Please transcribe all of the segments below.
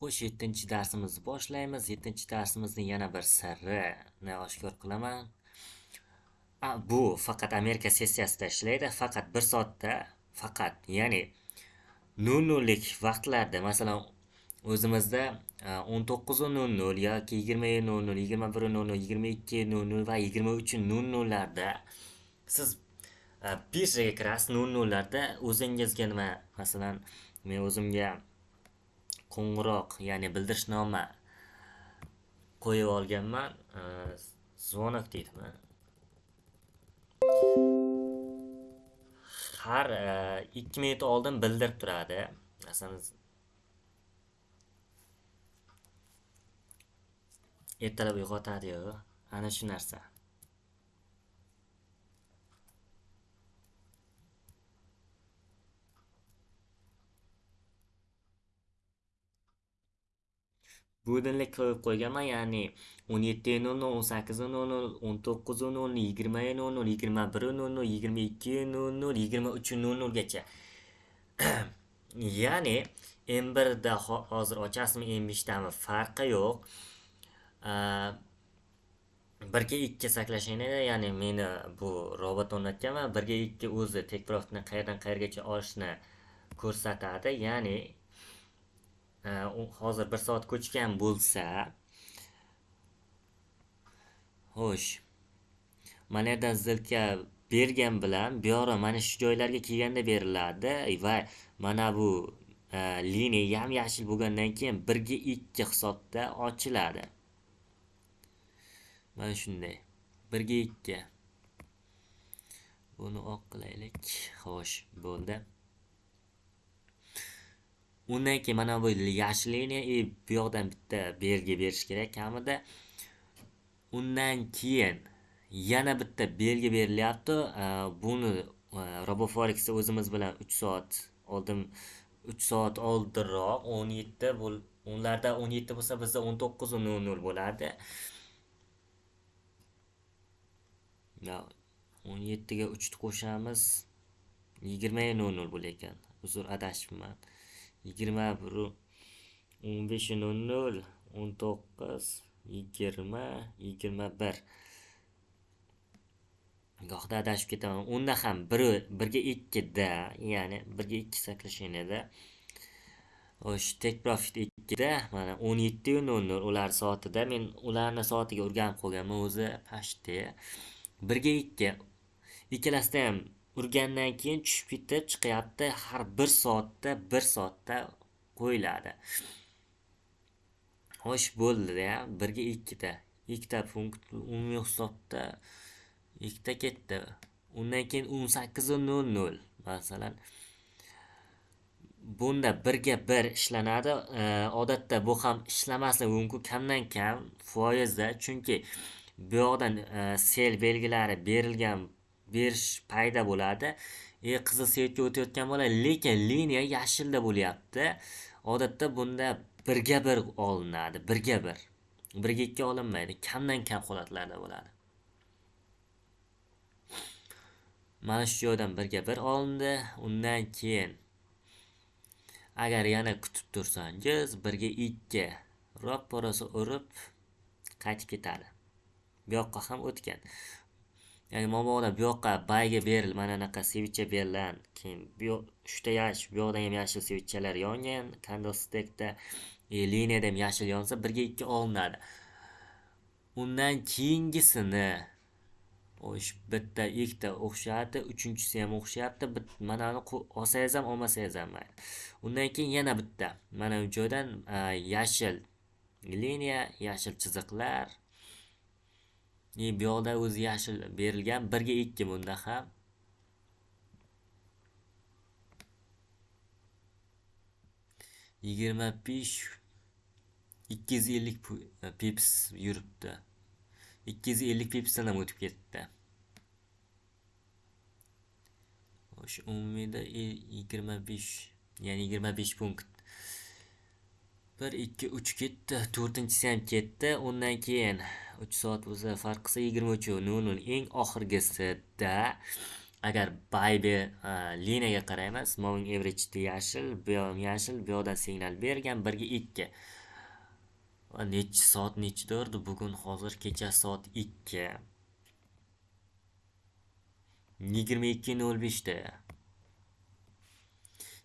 Xo'sh, 7-darsimizni boshlaymiz. 7-darsimizning yana bir sirrini oshkor qilaman. Bu faqat Amerika sessiyasida ishlaydi. Faqat 1 soatda, faqat, ya'ni 00lik vaqtlarda, masalan, o'zimizda 19:00 yoki 20:00, 21:00, 22:00 va 23:00 larda siz birjaga kirasiz 00larda o'zingizga nima, masalan, men o'zimga qo'ng'iroq ya'ni bildirishnoma qo'yib olganman. Zvonok deydimi har e, ikki minut oldin bildirib turadi. Masalan ertalab uyg'otadiyu ana shu narsa. Budinlik qo'yib qo'yganman ya'ni o'n yetti nol nol o'n sakkiz nol nol o'n to'qqiz nol nol yigirma nol nol yigirma bir nol nol yigirma ikki nol nol yigirma uch nol nolgacha ya'ni m birda hozir ochasizmi m beshdami farqi yo'q birga ikki saklashingda ya'ni meni bu robot o'rnatganman birga ikki o'zi tekprofni qayerdan qayergacha olishni ko'rsatadi ya'ni hozir bir soat ko'chgan bo'lsa. Xo'sh. Mana yerdan zilka bergan bilan bu mana shu joylarga kelganda beriladi. Va mana bu liniya yam yashil bo'lgandan keyin birga ikki hisobda ochiladi. Mana shunday birga ikki. Buni oq qilaylik. Xo'sh bo'ldi. Undan keyin mana bu yashil liniya и bu yoqdan bitta belgi berish kerak kamida. Undan keyin yana bitta belgi berilyapti. Buni e, roboforexda o'zimiz bilan uch soat oldin uch soat oldinroq o'n yetti ularda o'n yetti bo'lsa bizda o'n to'qqiz nol nol bo'lardi. O'n yettiga uchni qo'shamiz yigirma nol nol bo'lar ekan uzr adashibman. Yigirma bir o'n besh nol nol o'n to'qqiz yigirma yigirma bir. Gohida adashib ketaman. Unda ham bir birga ikkida ya'ni birga ikki saklashganida o'sha tek profit ikkida mana o'n yettiyu nol nol ular soatida. Men ularni soatiga o'rganib qolganman o'zi почти birga ikki ikkalasida ham urgandan keyin tushib ketib chiqyapti. Har bir soatda bir soatda qo'yiladi. Xo'sh bo'ldida birga ikkita ikkita punkt umumiy hisobda ikkita ketdi. Undan keyin o'n sakkiz nol nol masalan. Bunda birga bir ishlanadi. Odatda bu ham ishlamasligi mumkin kamdan kam foizda. Chunki bu yoqdan e, sel belgilari berilgan berish payda bo'ladi. E qizil svetga o'tayotgan bo'ladi lekin liniya yashilda bo'lyapti. Odatda bunda birga bir olinadi birga bir. Birga ikki olinmaydi kamdan kam holatlarda bo'ladi. Mana shu joydan birga bir olindi. Undan keyin agar yana kutib tursangiz birga ikki roppa rosa urib qaytib ketadi. Bu yoqqa ham o'tgan. Ya'ni mobodo bu yoqqa bayga beril mana anaqa sevicha berilan keyin bu uchta yashil bu yoqdan ham yashil sevichalar yongan candlestickda e, liniyada ham yashil yonsa birga ikki olinadi. Undan keyingisini xo'sh bitta ikkita o'xshayapti uchinchisi ham o'xshayapti manani olsangiz ham olmasangiz ham mayli. Undan keyin yana bitta mana bu joydan yashil e, liniya yashil chiziqlar e bu yoqda o'zi yashil berilgan birga ikki bunda ham. Yigirma besh ikki yuz ellik e, pips yuribdi. Ikki yuz ellik pipsdan ham o'tib ketdi. O'sha umumiyda yigirma besh ya'ni yigirma besh punkt bir ikki uch ketdi. To'rtinchisi ham ketdi. Undan keyin uch soat o'zi farq qilsa yigirma uch nol nol eng oxirgisida agar baybe liniyaga qaraymiz moving average yashil bu ham yashil bu yoqdan signal bergan birga ikki. Nechi soat nechida urdi bugun hozir kecha soat ikki. Yigirma ikki nol beshda.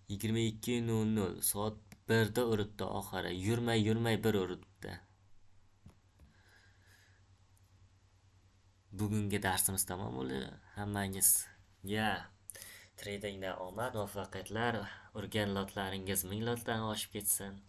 Yigirma ikki nol nol. Soat birda uribdi oxiri. Yurmay yurmay bir uribdi. Bugungi darsimiz tamom bo'ldi. Hammangizga tradingda omad muvaffaqiyatlar urgan lotlaringiz ming lotdan oshib ketsin.